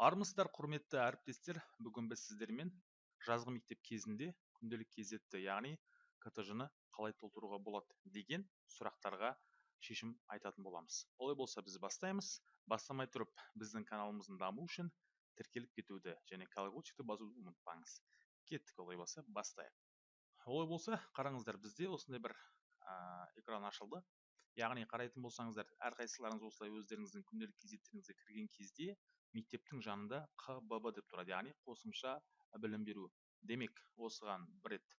армысыздар құрметті әріптестер. Бүгін біз сіздермен жазғы мектеп кезінде күнделік кезетті яғни ктж ны қалай толтыруға болады деген сұрақтарға шешім айтатын боламыз. Олай болса біз бастаймыз. Бастамай тұрып біздің каналымыздың дамуы үшін тіркеліп кетуді және колокольчикті басуды ұмытпаңыз. Кеттік олай болса бастайық. Олай болса қараңыздар бізде осындай бір ә, экран ашылды. Яғни қарайтын болсаңыздар әрқайсыларыңыз осылай өздеріңіздің күнделік кезеттеріңізге кірген кезде мектептің жанында қбб деп тұрады. яғни қосымша білім беру. Демек осыған бір рет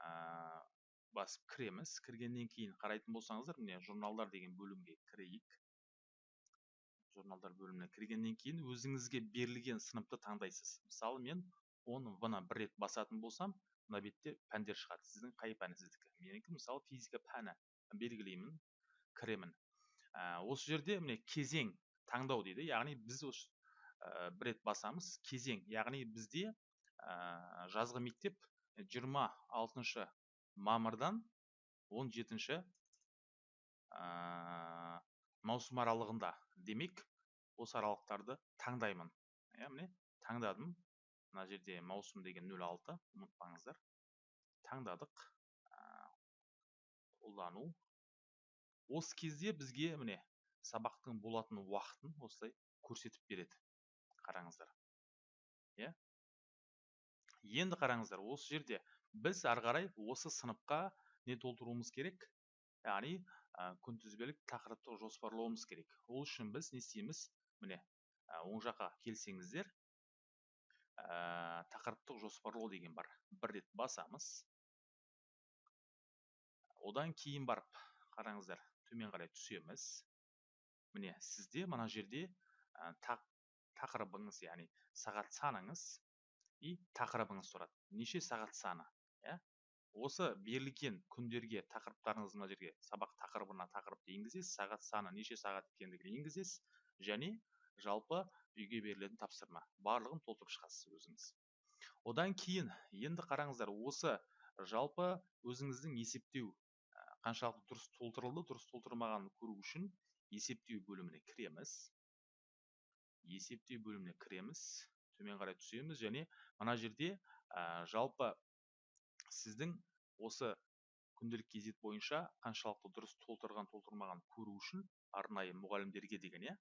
ә, басып кіреміз. Кіргеннен кейін қарайтын болсаңыздар міне журналдар деген бөлімге кірейік. Журналдар бөліміне кіргеннен кейін өзіңізге берілген сыныпты таңдайсыз. Мысалы мен оны в бір рет басатын болсам мына бетте пәндер шығады. Сіздің қай пәні сіздікі? Менікі мысалы физика пәні. Белгілеймін кіремін. Ә, осы жерде міне кезең таңдау дейді. Яғни біз осы ә, бір рет басамыз. Кезең. Яғни бізде ә, жазғы мектеп 26 мамырдан 17 ә, маусым аралығында. Демек осы аралықтарды таңдаймын. Иә міне таңдадым. Мына жерде маусым деген 06 ұмытпаңыздар. Таңдадық. Қолдану осы кезде бізге міне сабақтың болатын уақытын осылай көрсетіп береді қараңыздар. Иә? Енді қараңыздар осы жерде біз ары қарай осы сыныпқа не толтыруымыз керек? Яғни ә, күнтізбелік тақырыптық жоспарлауымыз керек. Ол үшін біз не істейміз? Міне ә, оң жаққа келсеңіздер ә, тақырыптық жоспарлау деген бар. Бір рет басамыз. Одан кейін барып қараңыздар төмен қарай түсеміз. Міне сізде мына жерде ә, тақырыбыңыз яғни сағат саныңыз и тақырыбыңыз тұрады. Неше сағат саны иә? Осы берілген күндерге тақырыптарыңыз мына жерге сабақ тақырыбына тақырыпты енгізесіз сағат саны неше сағат екендігін енгізесіз және жалпы үйге берілетін тапсырма барлығын толтырып шығасыз өзіңіз. Одан кейін енді қараңыздар осы жалпы өзіңіздің есептеу қаншалықты дұрыс толтырылды дұрыс толтырмағанын көру үшін есептеу бөліміне кіреміз. Есептеу бөліміне кіреміз. Төмен қарай түсеміз және мына жерде ә, жалпы сіздің осы күнделік кезет бойынша қаншалықты дұрыс толтырған толтырмаған көру үшін арнайы мұғалімдерге деген иә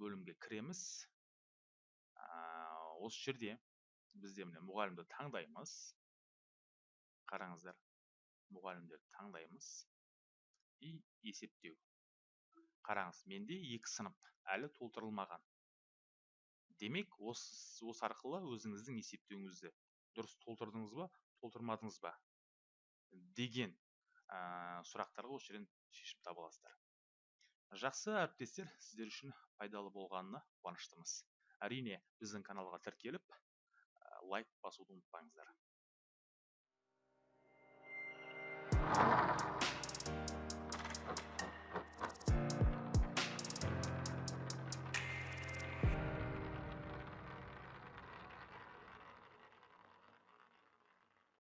бөлімге кіреміз. Ә, осы жерде бізде міне мұғалімді таңдаймыз. Қараңыздар. Мұғалімдерді таңдаймыз. И есептеу. Қараңыз менде екі сынып әлі толтырылмаған. Демек осы, осы арқылы өзіңіздің есептеуіңізді дұрыс толтырдыңыз ба толтырмадыңыз ба? Деген ә, сұрақтарға осы жерден шешім таба аласыздар жақсы әріптестер сіздер үшін пайдалы болғанына қуаныштымыз. Әрине біздің каналға тіркеліп лайк басуды ұмытпаңыздар.